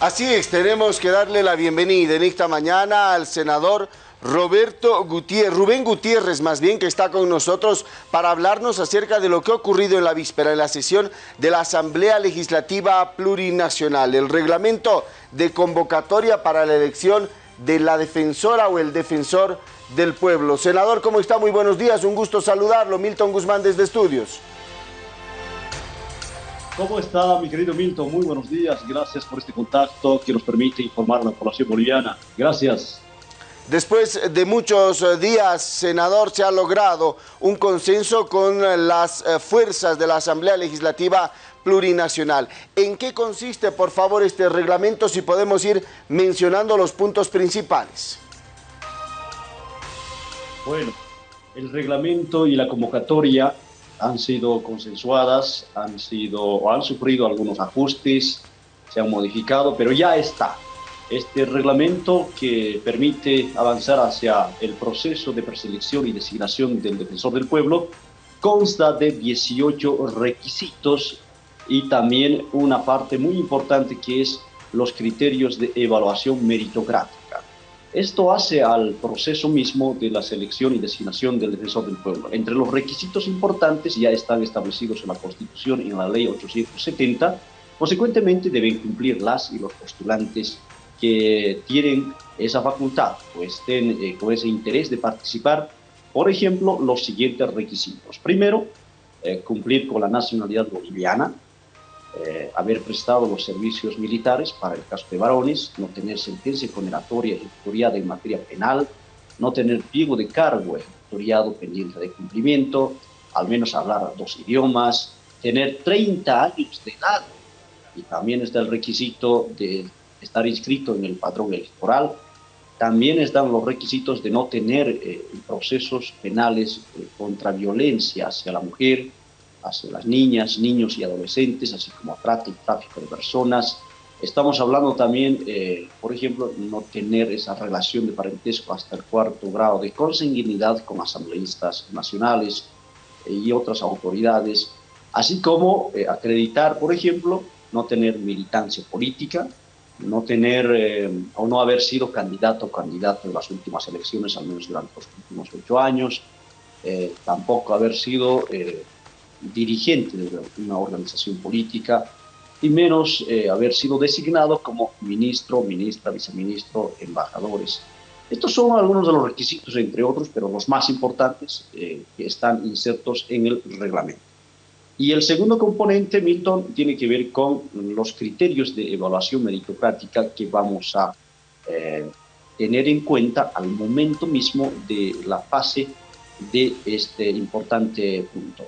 Así es, tenemos que darle la bienvenida en esta mañana al senador Roberto Gutiérrez, Rubén Gutiérrez más bien, que está con nosotros para hablarnos acerca de lo que ha ocurrido en la víspera, en la sesión de la Asamblea Legislativa Plurinacional, el reglamento de convocatoria para la elección de la defensora o el defensor del pueblo. Senador, ¿cómo está? Muy buenos días, un gusto saludarlo. Milton Guzmán desde Estudios. ¿Cómo está, mi querido Milton? Muy buenos días. Gracias por este contacto que nos permite informar a la población boliviana. Gracias. Después de muchos eh, días, senador, se ha logrado un consenso con las eh, fuerzas de la Asamblea Legislativa Plurinacional. ¿En qué consiste, por favor, este reglamento? Si podemos ir mencionando los puntos principales. Bueno, el reglamento y la convocatoria han sido consensuadas, han sido o han sufrido algunos ajustes, se han modificado, pero ya está. Este reglamento que permite avanzar hacia el proceso de preselección y designación del defensor del pueblo consta de 18 requisitos y también una parte muy importante que es los criterios de evaluación meritocrática. Esto hace al proceso mismo de la selección y designación del defensor del pueblo. Entre los requisitos importantes ya están establecidos en la Constitución y en la Ley 870. Consecuentemente deben cumplir las y los postulantes que tienen esa facultad o estén eh, con ese interés de participar. Por ejemplo, los siguientes requisitos. Primero, eh, cumplir con la nacionalidad boliviana, eh, haber prestado los servicios militares para el caso de varones, no tener sentencia condenatoria ejecutoriada en materia penal, no tener pliego de cargo ejecutoriado pendiente de cumplimiento, al menos hablar dos idiomas, tener 30 años de edad y también está el requisito de estar inscrito en el padrón electoral. También están los requisitos de no tener eh, procesos penales eh, contra violencia hacia la mujer, hacia las niñas, niños y adolescentes, así como trata y tráfico de personas. Estamos hablando también, eh, por ejemplo, no tener esa relación de parentesco hasta el cuarto grado de consanguinidad con asambleístas nacionales eh, y otras autoridades, así como eh, acreditar, por ejemplo, no tener militancia política, no tener o no haber sido candidato o candidato en las últimas elecciones, al menos durante los últimos ocho años, tampoco haber sido dirigente de una organización política y menos eh, haber sido designado como ministro, ministra, viceministro, embajadores. Estos son algunos de los requisitos, entre otros, pero los más importantes eh, que están insertos en el reglamento. Y el segundo componente, Milton, tiene que ver con los criterios de evaluación meritocrática que vamos a eh, tener en cuenta al momento mismo de la fase de este importante punto.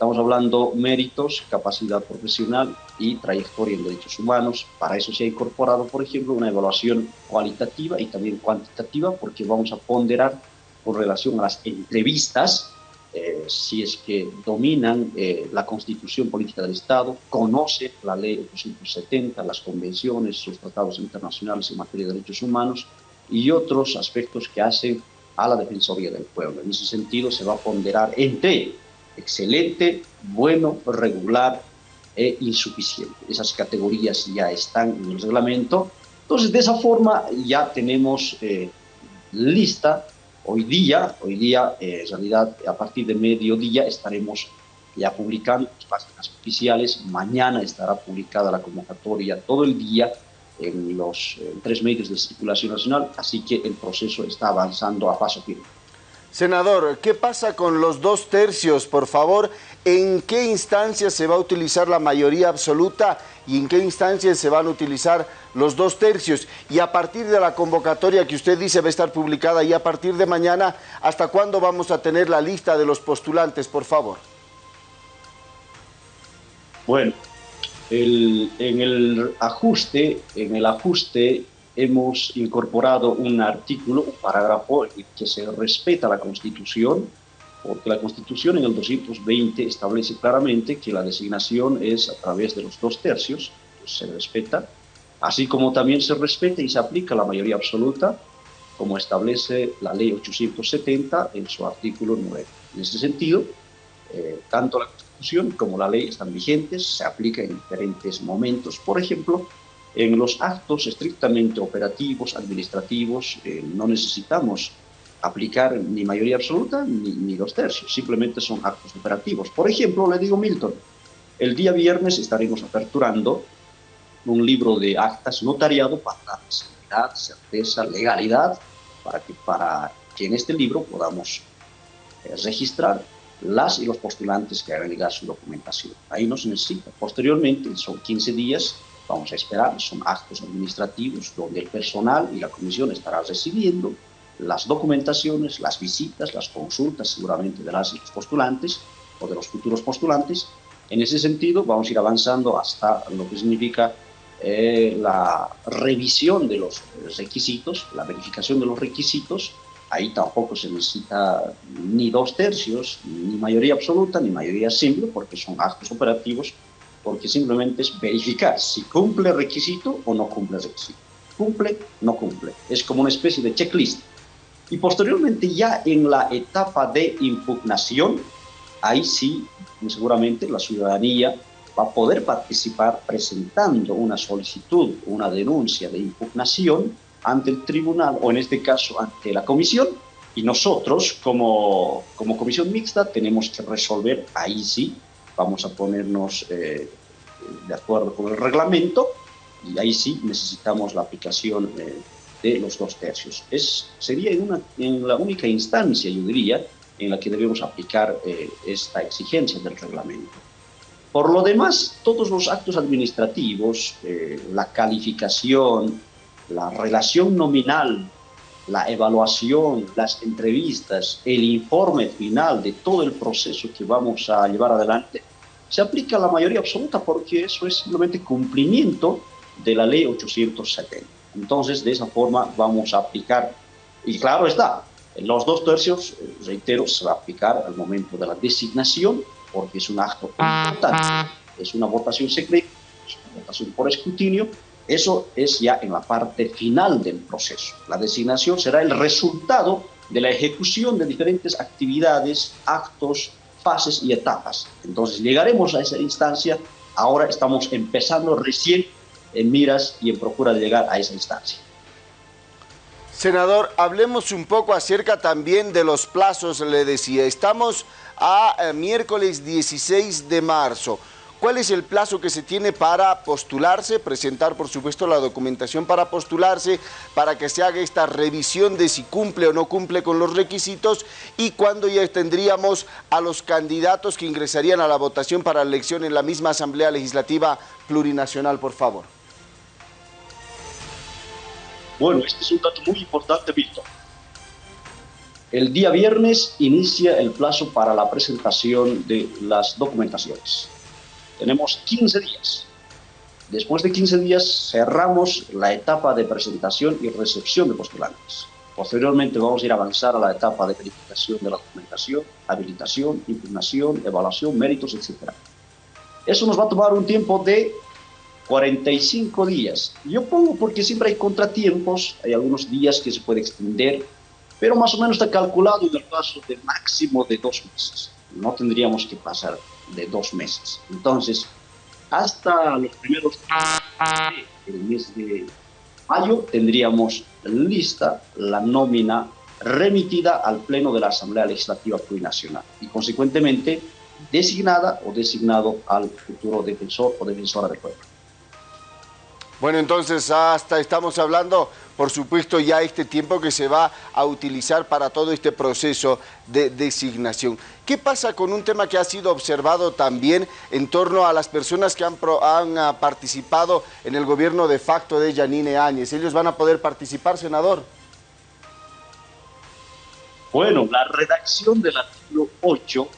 Estamos hablando méritos, capacidad profesional y trayectoria en derechos humanos. Para eso se ha incorporado, por ejemplo, una evaluación cualitativa y también cuantitativa, porque vamos a ponderar con relación a las entrevistas, eh, si es que dominan eh, la constitución política del Estado, conoce la ley 870, las convenciones, sus tratados internacionales en materia de derechos humanos y otros aspectos que hacen a la Defensoría del Pueblo. En ese sentido, se va a ponderar entre excelente, bueno, regular e insuficiente. Esas categorías ya están en el reglamento. Entonces, de esa forma ya tenemos eh, lista hoy día, hoy día eh, en realidad a partir de mediodía estaremos ya publicando las páginas oficiales, mañana estará publicada la convocatoria todo el día en los tres medios de circulación nacional, así que el proceso está avanzando a paso firme. Senador, ¿qué pasa con los dos tercios, por favor? ¿En qué instancias se va a utilizar la mayoría absoluta y en qué instancias se van a utilizar los dos tercios? Y a partir de la convocatoria que usted dice va a estar publicada y a partir de mañana, ¿hasta cuándo vamos a tener la lista de los postulantes, por favor? Bueno, en el ajuste, en el ajuste hemos incorporado un artículo, un parágrafo que se respeta la Constitución, porque la Constitución en el 220 establece claramente que la designación es a través de los dos tercios, pues se respeta, así como también se respeta y se aplica la mayoría absoluta, como establece la Ley 870 en su artículo 9. En ese sentido, eh, tanto la Constitución como la ley están vigentes, se aplican en diferentes momentos. Por ejemplo, En los actos estrictamente operativos, administrativos, eh, no necesitamos aplicar ni mayoría absoluta ni, ni, dos tercios, simplemente son actos operativos. Por ejemplo, le digo Milton, el día viernes estaremos aperturando un libro de actas notariado para dar seguridad, certeza, legalidad, para que, para que en este libro podamos eh, registrar las y los postulantes que hagan llegar su documentación. Ahí no se necesita. Posteriormente, son 15 días, vamos a esperar, son actos administrativos donde el personal y la comisión estará recibiendo las documentaciones, las visitas, las consultas seguramente de las postulantes o de los futuros postulantes. En ese sentido, vamos a ir avanzando hasta lo que significa eh, la revisión de los requisitos, la verificación de los requisitos, ahí tampoco se necesita ni dos tercios, ni mayoría absoluta, ni mayoría simple, porque son actos operativos, porque simplemente es verificar si cumple requisito o no cumple requisito. Cumple, no cumple. Es como una especie de checklist. Y posteriormente ya en la etapa de impugnación, ahí sí, seguramente la ciudadanía va a poder participar presentando una solicitud, una denuncia de impugnación ante el tribunal o en este caso ante la comisión y nosotros como, como comisión mixta tenemos que resolver, ahí sí, vamos a ponernos eh, de acuerdo con el reglamento y ahí sí necesitamos la aplicación eh, de los dos tercios. Es, sería en, una, en la única instancia, yo diría, en la que debemos aplicar eh, esta exigencia del reglamento. Por lo demás, todos los actos administrativos, eh, la calificación, la relación nominal, la evaluación, las entrevistas, el informe final de todo el proceso que vamos a llevar adelante, se aplica a la mayoría absoluta porque eso es simplemente cumplimiento de la ley 870. Entonces, de esa forma vamos a aplicar, y claro está, los dos tercios, eh, reitero, se va a aplicar al momento de la designación porque es un acto importante, es una votación secreta, es una votación por escrutinio, eso es ya en la parte final del proceso. La designación será el resultado de la ejecución de diferentes actividades, actos, fases y etapas. Entonces llegaremos a esa instancia, ahora estamos empezando recién en miras y en procura de llegar a esa instancia. Senador, hablemos un poco acerca también de los plazos, le decía. Estamos a eh, miércoles 16 de marzo. ¿Cuál es el plazo que se tiene para postularse, presentar por supuesto la documentación para postularse, para que se haga esta revisión de si cumple o no cumple con los requisitos y cuándo ya tendríamos a los candidatos que ingresarían a la votación para la elección en la misma Asamblea Legislativa Plurinacional, por favor? Bueno, este es un dato muy importante, Víctor. El día viernes inicia el plazo para la presentación de las documentaciones. Tenemos 15 días. Después de 15 días cerramos la etapa de presentación y recepción de postulantes. Posteriormente vamos a ir a avanzar a la etapa de verificación de la documentación, habilitación, impugnación, evaluación, méritos, etc. Eso nos va a tomar un tiempo de 45 días. Yo pongo porque siempre hay contratiempos, hay algunos días que se puede extender, pero más o menos está calculado en el plazo de máximo de dos meses. No tendríamos que pasar de dos meses. Entonces, hasta los primeros del mes de mayo tendríamos lista la nómina remitida al Pleno de la Asamblea Legislativa Plurinacional y consecuentemente designada o designado al futuro defensor o defensora del pueblo. Bueno, entonces hasta estamos hablando, por supuesto, ya este tiempo que se va a utilizar para todo este proceso de designación. ¿Qué pasa con un tema que ha sido observado también en torno a las personas que han, ah, participado en el gobierno de facto de Yanine Áñez? ¿Ellos van a poder participar, senador? Bueno, la redacción del artículo 8,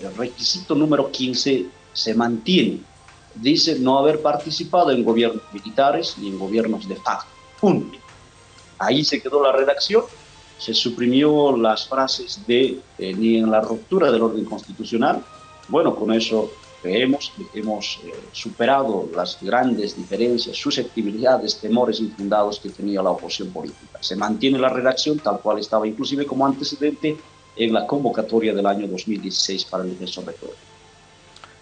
el requisito número 15, se mantiene dice no haber participado en gobiernos militares ni en gobiernos de facto. Punto. Ahí se quedó la redacción, se suprimió las frases de eh, ni en la ruptura del orden constitucional. Bueno, con eso creemos que hemos eh, superado las grandes diferencias, susceptibilidades, temores infundados que tenía la oposición política. Se mantiene la redacción tal cual estaba inclusive como antecedente en la convocatoria del año 2016 para el defensor de pueblo.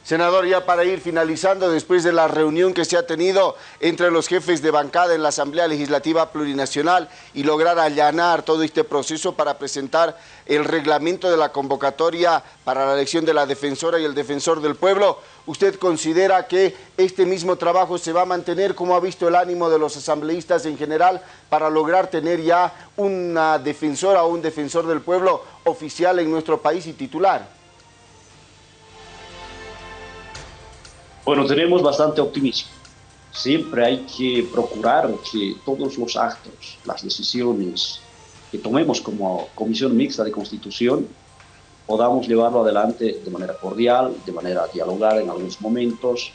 Senador, ya para ir finalizando, después de la reunión que se ha tenido entre los jefes de bancada en la Asamblea Legislativa Plurinacional y lograr allanar todo este proceso para presentar el reglamento de la convocatoria para la elección de la defensora y el defensor del pueblo, ¿usted considera que este mismo trabajo se va a mantener como ha visto el ánimo de los asambleístas en general para lograr tener ya una defensora o un defensor del pueblo oficial en nuestro país y titular? Bueno, tenemos bastante optimismo. Siempre hay que procurar que todos los actos, las decisiones que tomemos como Comisión Mixta de Constitución, podamos llevarlo adelante de manera cordial, de manera dialogar en algunos momentos,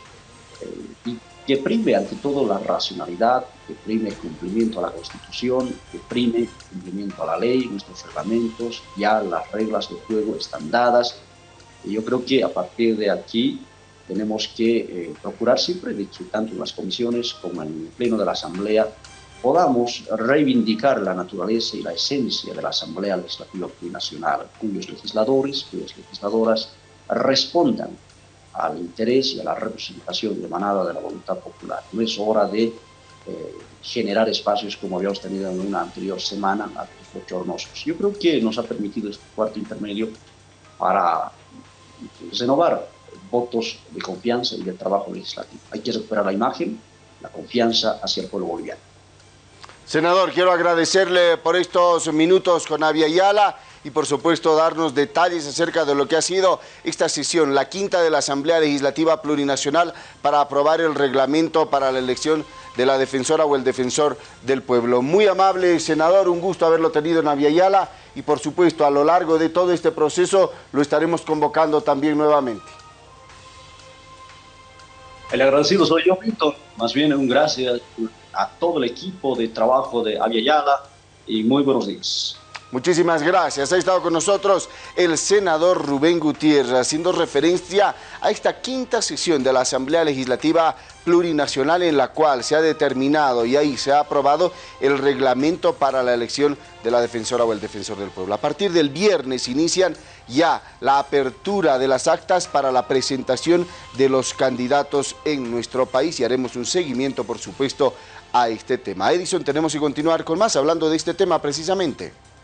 eh, y que prime ante todo la racionalidad, que prime el cumplimiento a la Constitución, que prime el cumplimiento a la ley, nuestros reglamentos, ya las reglas de juego están dadas, y yo creo que a partir de aquí tenemos que eh, procurar siempre de que tanto en las comisiones como en el pleno de la Asamblea podamos reivindicar la naturaleza y la esencia de la Asamblea Legislativa Plurinacional, cuyos legisladores, cuyas legisladoras respondan al interés y a la representación emanada de la voluntad popular. No es hora de eh, generar espacios como habíamos tenido en una anterior semana, bochornosos. Yo creo que nos ha permitido este cuarto intermedio para renovar votos de confianza y del trabajo legislativo. Hay que recuperar la imagen, la confianza hacia el pueblo boliviano. Senador, quiero agradecerle por estos minutos con Avia Ayala y por supuesto darnos detalles acerca de lo que ha sido esta sesión, la quinta de la Asamblea Legislativa Plurinacional para aprobar el reglamento para la elección de la defensora o el defensor del pueblo. Muy amable, senador, un gusto haberlo tenido en Ayala y por supuesto a lo largo de todo este proceso lo estaremos convocando también nuevamente. El agradecido soy yo, Víctor. Más bien un gracias a todo el equipo de trabajo de Aviala y muy buenos días. Muchísimas gracias. Ha estado con nosotros el senador Rubén Gutiérrez, haciendo referencia a esta quinta sesión de la Asamblea Legislativa Plurinacional en la cual se ha determinado y ahí se ha aprobado el reglamento para la elección de la defensora o el defensor del pueblo. A partir del viernes inician ya la apertura de las actas para la presentación de los candidatos en nuestro país y haremos un seguimiento, por supuesto, a este tema. Edison, tenemos que continuar con más hablando de este tema precisamente.